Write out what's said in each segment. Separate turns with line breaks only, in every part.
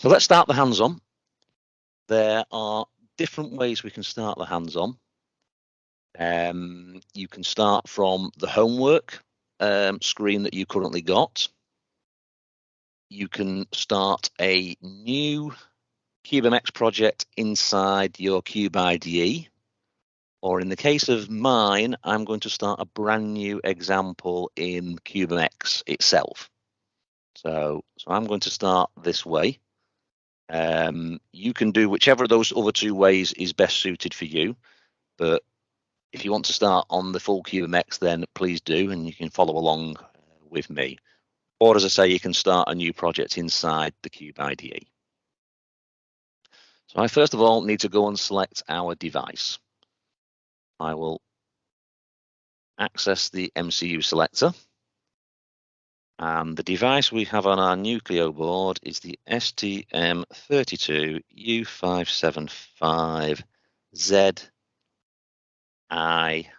So let's start the hands-on. There are different ways we can start the hands-on. Um, you can start from the homework um, screen that you currently got. You can start a new CubeMX project inside your Cube IDE. Or in the case of mine, I'm going to start a brand new example in CubeMX itself. So, so I'm going to start this way. Um, you can do whichever of those other two ways is best suited for you. But if you want to start on the full CubeMX, then please do, and you can follow along uh, with me. Or as I say, you can start a new project inside the Cube IDE. So I first of all need to go and select our device. I will access the MCU selector. And the device we have on our Nucleo board is the STM32U575Z IT6Q.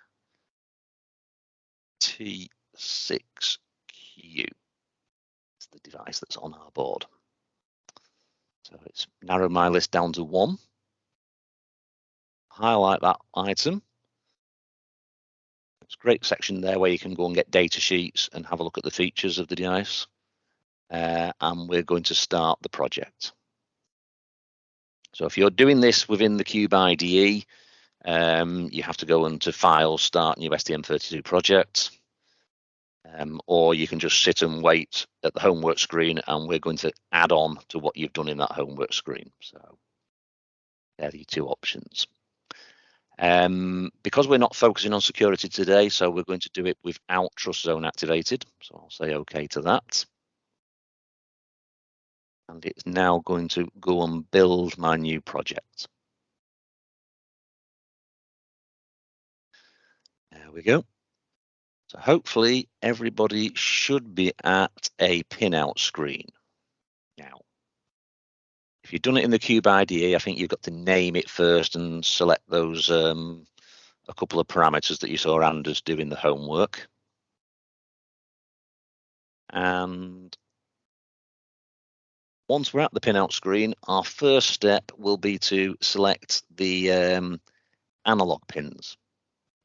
It's the device that's on our board. So it's narrowed my list down to one. Highlight that item it's a great section there where you can go and get data sheets and have a look at the features of the device. Uh, and we're going to start the project. So if you're doing this within the Cube IDE, um, you have to go into File, Start New STM32 Project. Um, or you can just sit and wait at the homework screen and we're going to add on to what you've done in that homework screen. So there are the two options. Um, because we're not focusing on security today, so we're going to do it without trust zone activated. So I'll say OK to that. And it's now going to go and build my new project. There we go. So hopefully everybody should be at a pinout screen now. If you've done it in the Cube IDE, I think you've got to name it first and select those um, a couple of parameters that you saw Anders doing the homework. And once we're at the pinout screen, our first step will be to select the um, analog pins.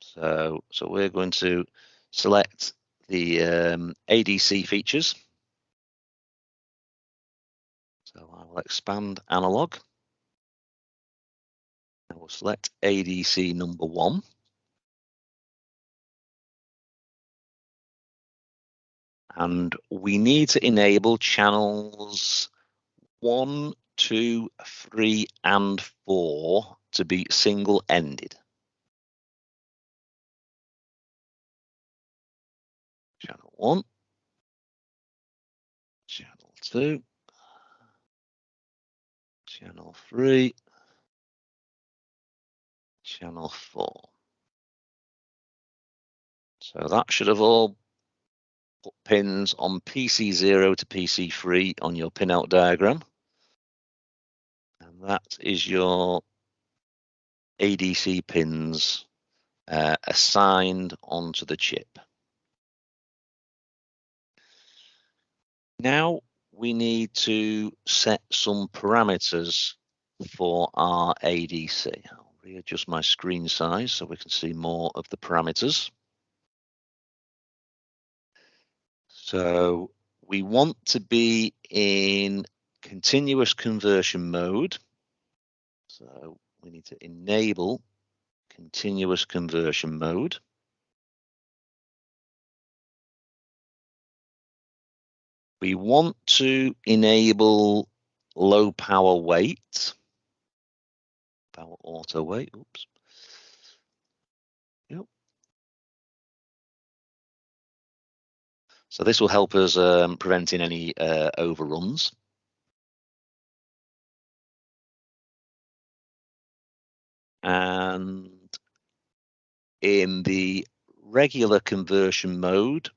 So, so we're going to select the um, ADC features. So I will expand analog. I will select ADC number one. And we need to enable channels one, two, three, and four to be single-ended. Channel one, channel two, channel 3, channel 4. So that should have all put pins on PC0 to PC3 on your pinout diagram. And that is your ADC pins uh, assigned onto the chip. Now we need to set some parameters for our ADC. I'll readjust my screen size so we can see more of the parameters. So we want to be in continuous conversion mode. So we need to enable continuous conversion mode. We want to enable low power wait, power auto wait, oops. Yep. So this will help us um, preventing any uh, overruns. And in the regular conversion mode,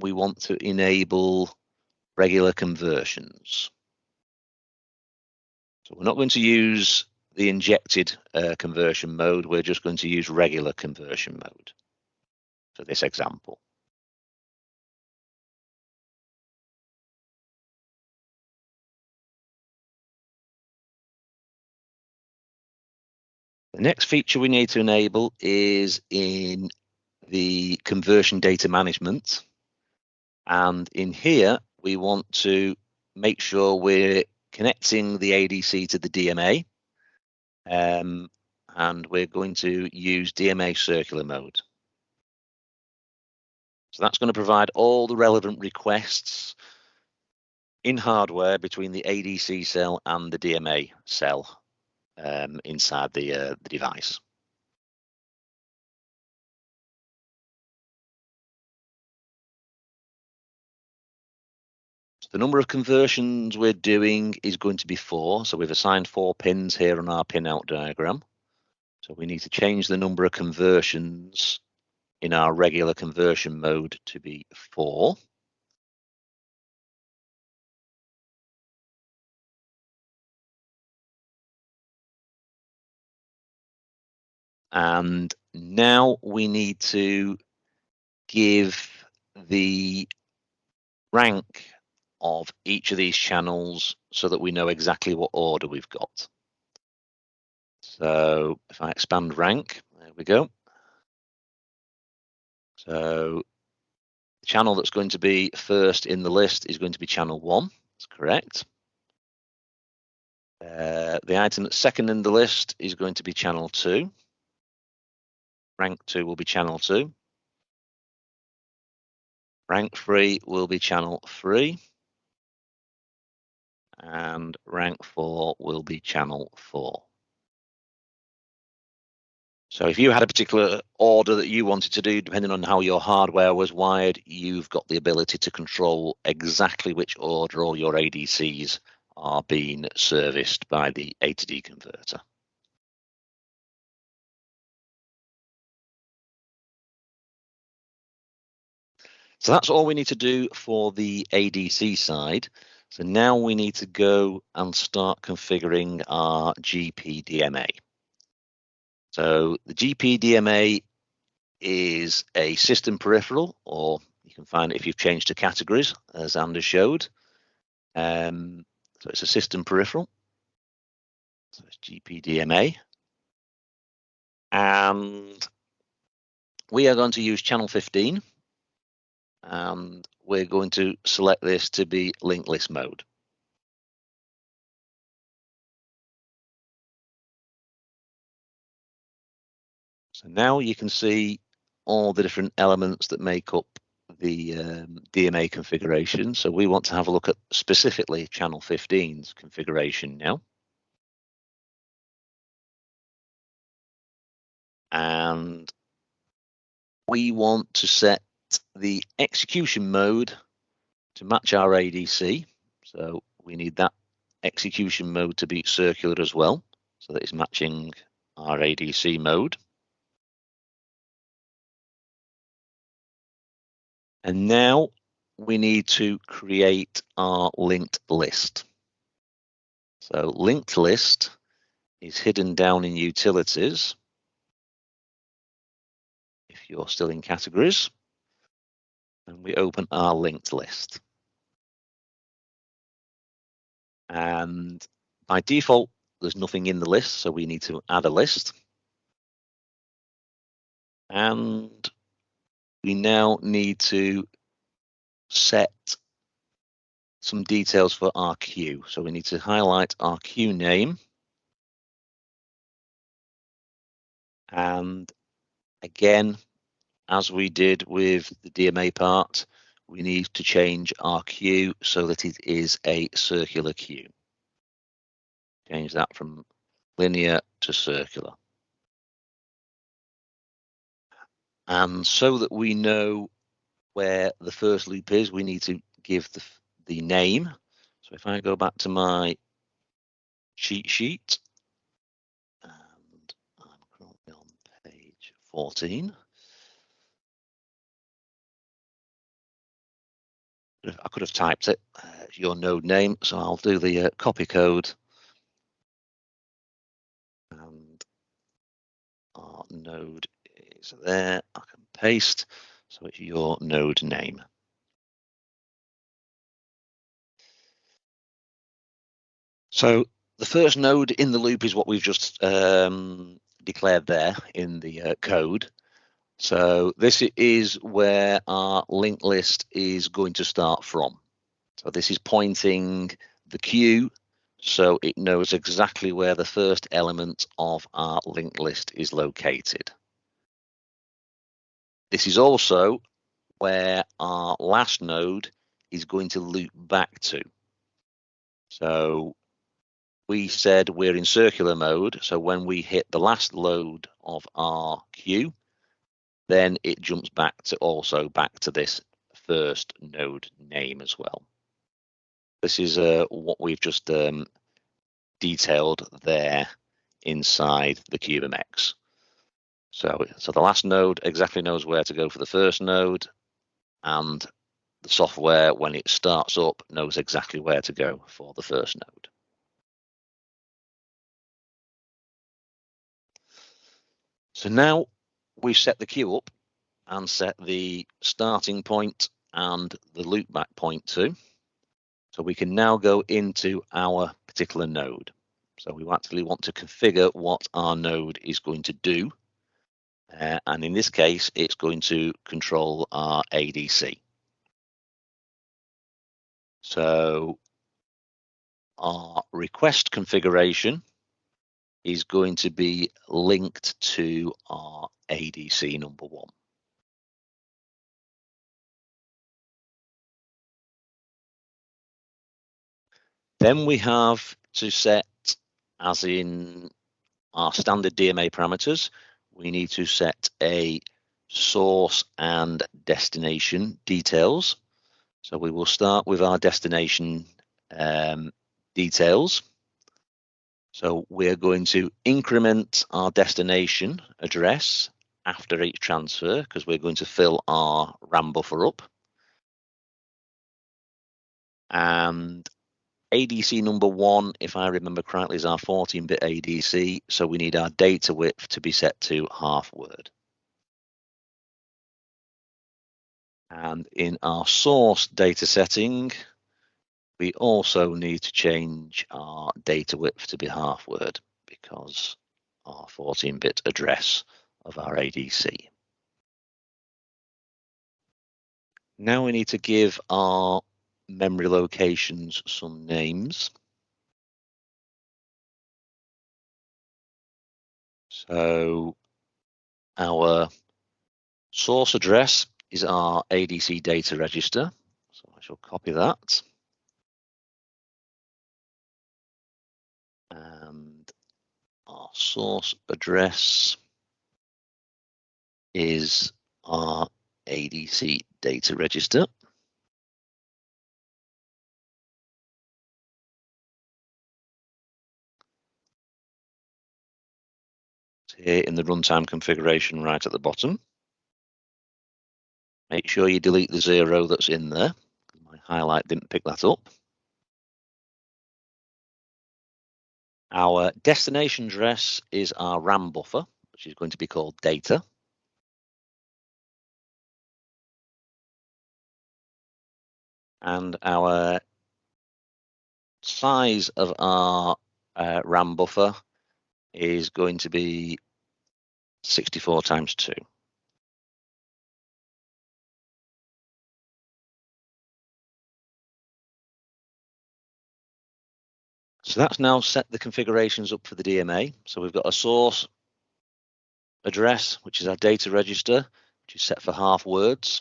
we want to enable regular conversions. So we're not going to use the injected uh, conversion mode, we're just going to use regular conversion mode for this example. The next feature we need to enable is in the conversion data management. And in here, we want to make sure we're connecting the ADC to the DMA. Um, and we're going to use DMA circular mode. So that's going to provide all the relevant requests in hardware between the ADC cell and the DMA cell um, inside the, uh, the device. The number of conversions we're doing is going to be four. So we've assigned four pins here on our pin out diagram. So we need to change the number of conversions in our regular conversion mode to be four. And now we need to give the rank of each of these channels so that we know exactly what order we've got. So if I expand rank, there we go. So the channel that's going to be first in the list is going to be channel one. That's correct. Uh, the item that's second in the list is going to be channel two rank 2 will be channel 2. Rank 3 will be channel 3. And rank 4 will be channel 4. So if you had a particular order that you wanted to do, depending on how your hardware was wired, you've got the ability to control exactly which order all your ADCs are being serviced by the A to D converter. So that's all we need to do for the ADC side. So now we need to go and start configuring our GPDMA. So the GPDMA is a system peripheral, or you can find it if you've changed to categories, as Anders showed. Um, so it's a system peripheral. So it's GPDMA. And we are going to use channel 15 and we're going to select this to be linked list mode. So now you can see all the different elements that make up the um, DMA configuration. So we want to have a look at specifically channel 15's configuration now. And we want to set the execution mode to match our ADC. So we need that execution mode to be circular as well, so that it's matching our ADC mode. And now we need to create our linked list. So linked list is hidden down in utilities. If you're still in categories and we open our linked list. And by default, there's nothing in the list, so we need to add a list. And we now need to set some details for our queue. So we need to highlight our queue name. And again, as we did with the DMA part, we need to change our queue so that it is a circular queue. Change that from linear to circular. And so that we know where the first loop is, we need to give the, the name. So if I go back to my cheat sheet, and I'm currently on page 14. I could have typed it, uh, your node name, so I'll do the uh, copy code. And our node is there, I can paste, so it's your node name. So the first node in the loop is what we've just um, declared there in the uh, code. So this is where our linked list is going to start from. So this is pointing the queue so it knows exactly where the first element of our linked list is located. This is also where our last node is going to loop back to. So we said we're in circular mode. So when we hit the last node of our queue, then it jumps back to also back to this first node name as well. This is uh, what we've just um, detailed there inside the CubeMX. So, so the last node exactly knows where to go for the first node, and the software, when it starts up, knows exactly where to go for the first node. So now we've set the queue up and set the starting point and the loopback point too. So we can now go into our particular node. So we actually want to configure what our node is going to do. Uh, and in this case, it's going to control our ADC. So our request configuration is going to be linked to our ADC number one. Then we have to set, as in our standard DMA parameters, we need to set a source and destination details. So we will start with our destination um, details. So we're going to increment our destination address after each transfer because we're going to fill our RAM buffer up. And ADC number one, if I remember correctly, is our 14-bit ADC, so we need our data width to be set to half word. And in our source data setting, we also need to change our data width to be half word because our 14-bit address of our ADC. Now we need to give our memory locations some names. So our source address is our ADC data register. So I shall copy that. And our source address is our ADC data register. here in the runtime configuration right at the bottom. Make sure you delete the zero that's in there. My highlight didn't pick that up. Our destination address is our RAM buffer, which is going to be called data. And our size of our uh, RAM buffer is going to be 64 times 2. So that's now set the configurations up for the DMA. So we've got a source address, which is our data register, which is set for half words.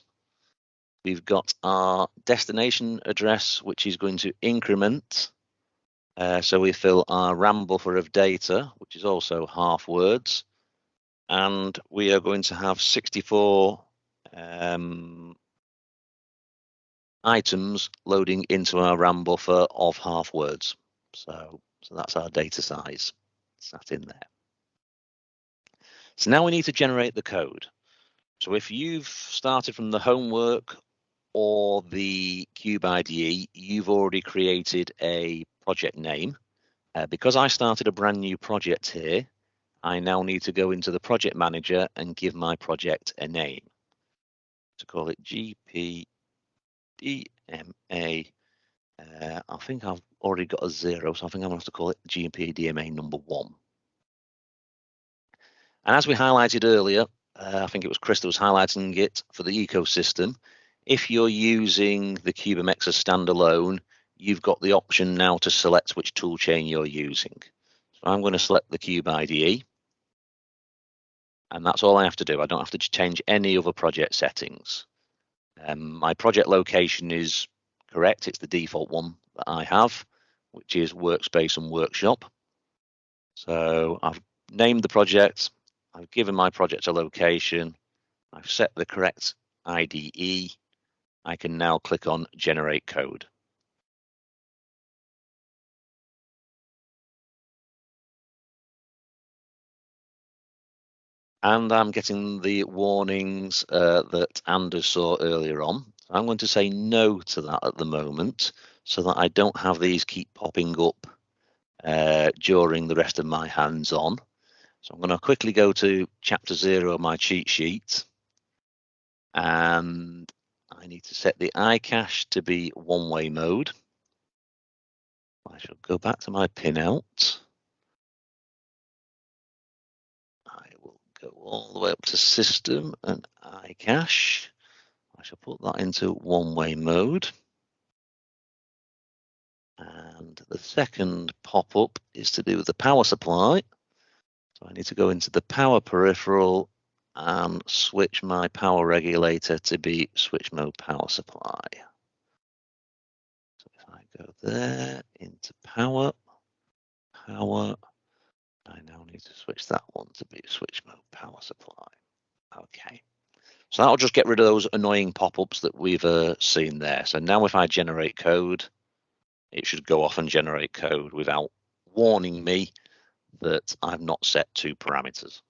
We've got our destination address, which is going to increment uh, so we fill our RAM buffer of data, which is also half words, and we are going to have 64 um, items loading into our RAM buffer of half words. So, so that's our data size. That in there. So now we need to generate the code. So if you've started from the homework or the Cube IDE, you've already created a project name. Uh, because I started a brand new project here, I now need to go into the project manager and give my project a name. To call it GPDMA. Uh, I think I've already got a zero, so I think I'm going to have to call it GMP DMA number one. And as we highlighted earlier, uh, I think it was Chris that was highlighting it for the ecosystem. If you're using the CubeMX as standalone, you've got the option now to select which toolchain you're using. So I'm going to select the Cube IDE. And that's all I have to do. I don't have to change any other project settings. Um, my project location is correct. It's the default one that I have, which is workspace and workshop. So I've named the project. I've given my project a location. I've set the correct IDE. I can now click on generate code. and I'm getting the warnings uh, that Anders saw earlier on. I'm going to say no to that at the moment so that I don't have these keep popping up uh, during the rest of my hands-on. So I'm going to quickly go to chapter zero of my cheat sheet and I need to set the iCache to be one-way mode. I shall go back to my pinout. I will go all the way up to system and iCache. I shall put that into one-way mode. And the second pop-up is to do with the power supply. So I need to go into the power peripheral and switch my power regulator to be switch mode power supply. So if I go there into power, power, I now need to switch that one to be switch mode power supply. Okay. So that'll just get rid of those annoying pop-ups that we've uh, seen there. So now if I generate code, it should go off and generate code without warning me that I've not set two parameters.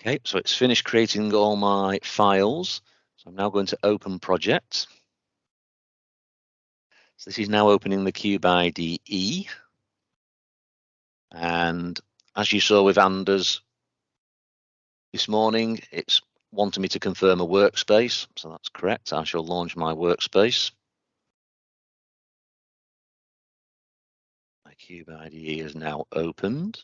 Okay, so it's finished creating all my files. So I'm now going to open project. So this is now opening the Cube IDE. And as you saw with Anders this morning, it's wanting me to confirm a workspace. So that's correct. I shall launch my workspace. My Cube IDE is now opened.